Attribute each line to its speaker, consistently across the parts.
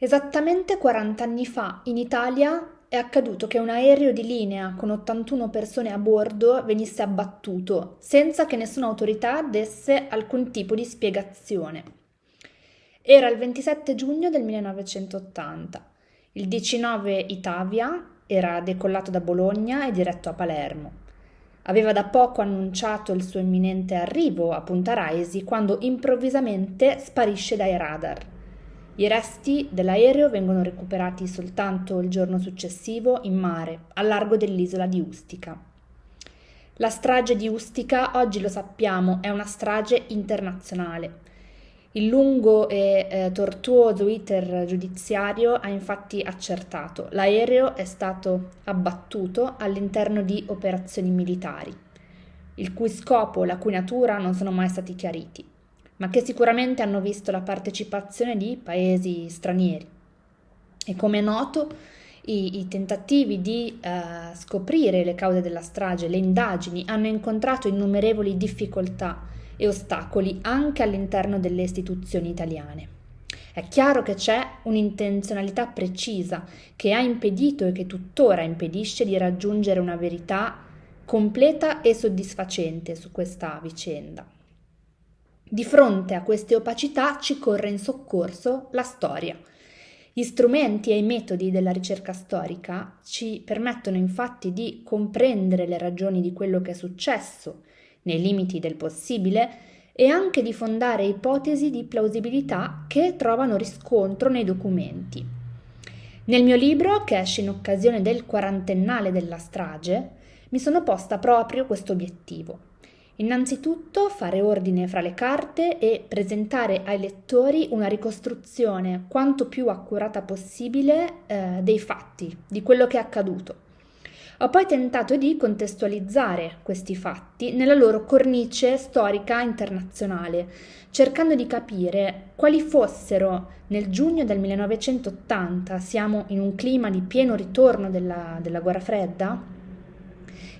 Speaker 1: Esattamente 40 anni fa in Italia è accaduto che un aereo di linea con 81 persone a bordo venisse abbattuto senza che nessuna autorità desse alcun tipo di spiegazione. Era il 27 giugno del 1980. Il 19 Itavia era decollato da Bologna e diretto a Palermo. Aveva da poco annunciato il suo imminente arrivo a Punta Raisi quando improvvisamente sparisce dai radar. I resti dell'aereo vengono recuperati soltanto il giorno successivo in mare, a largo dell'isola di Ustica. La strage di Ustica, oggi lo sappiamo, è una strage internazionale. Il lungo e eh, tortuoso iter giudiziario ha infatti accertato l'aereo è stato abbattuto all'interno di operazioni militari, il cui scopo e la cui natura non sono mai stati chiariti ma che sicuramente hanno visto la partecipazione di paesi stranieri. E come è noto, i, i tentativi di eh, scoprire le cause della strage, le indagini, hanno incontrato innumerevoli difficoltà e ostacoli anche all'interno delle istituzioni italiane. È chiaro che c'è un'intenzionalità precisa che ha impedito e che tuttora impedisce di raggiungere una verità completa e soddisfacente su questa vicenda. Di fronte a queste opacità ci corre in soccorso la storia. Gli strumenti e i metodi della ricerca storica ci permettono infatti di comprendere le ragioni di quello che è successo, nei limiti del possibile, e anche di fondare ipotesi di plausibilità che trovano riscontro nei documenti. Nel mio libro, che esce in occasione del quarantennale della strage, mi sono posta proprio questo obiettivo Innanzitutto fare ordine fra le carte e presentare ai lettori una ricostruzione quanto più accurata possibile eh, dei fatti, di quello che è accaduto. Ho poi tentato di contestualizzare questi fatti nella loro cornice storica internazionale, cercando di capire quali fossero nel giugno del 1980, siamo in un clima di pieno ritorno della, della guerra fredda,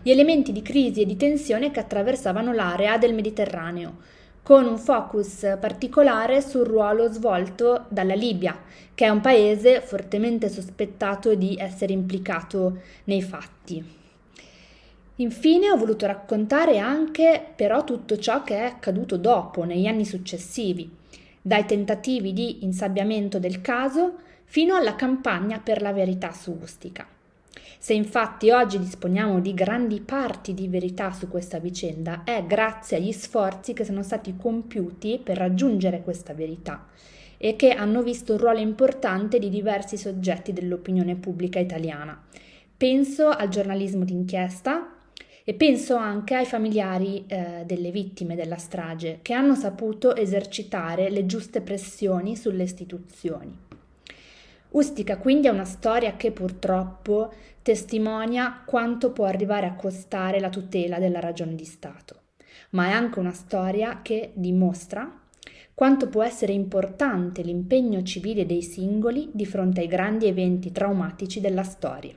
Speaker 1: gli elementi di crisi e di tensione che attraversavano l'area del Mediterraneo, con un focus particolare sul ruolo svolto dalla Libia, che è un paese fortemente sospettato di essere implicato nei fatti. Infine ho voluto raccontare anche però tutto ciò che è accaduto dopo, negli anni successivi, dai tentativi di insabbiamento del caso fino alla campagna per la verità su Ustica. Se infatti oggi disponiamo di grandi parti di verità su questa vicenda, è grazie agli sforzi che sono stati compiuti per raggiungere questa verità e che hanno visto un ruolo importante di diversi soggetti dell'opinione pubblica italiana. Penso al giornalismo d'inchiesta e penso anche ai familiari eh, delle vittime della strage che hanno saputo esercitare le giuste pressioni sulle istituzioni. Ustica quindi è una storia che purtroppo testimonia quanto può arrivare a costare la tutela della ragione di Stato, ma è anche una storia che dimostra quanto può essere importante l'impegno civile dei singoli di fronte ai grandi eventi traumatici della storia.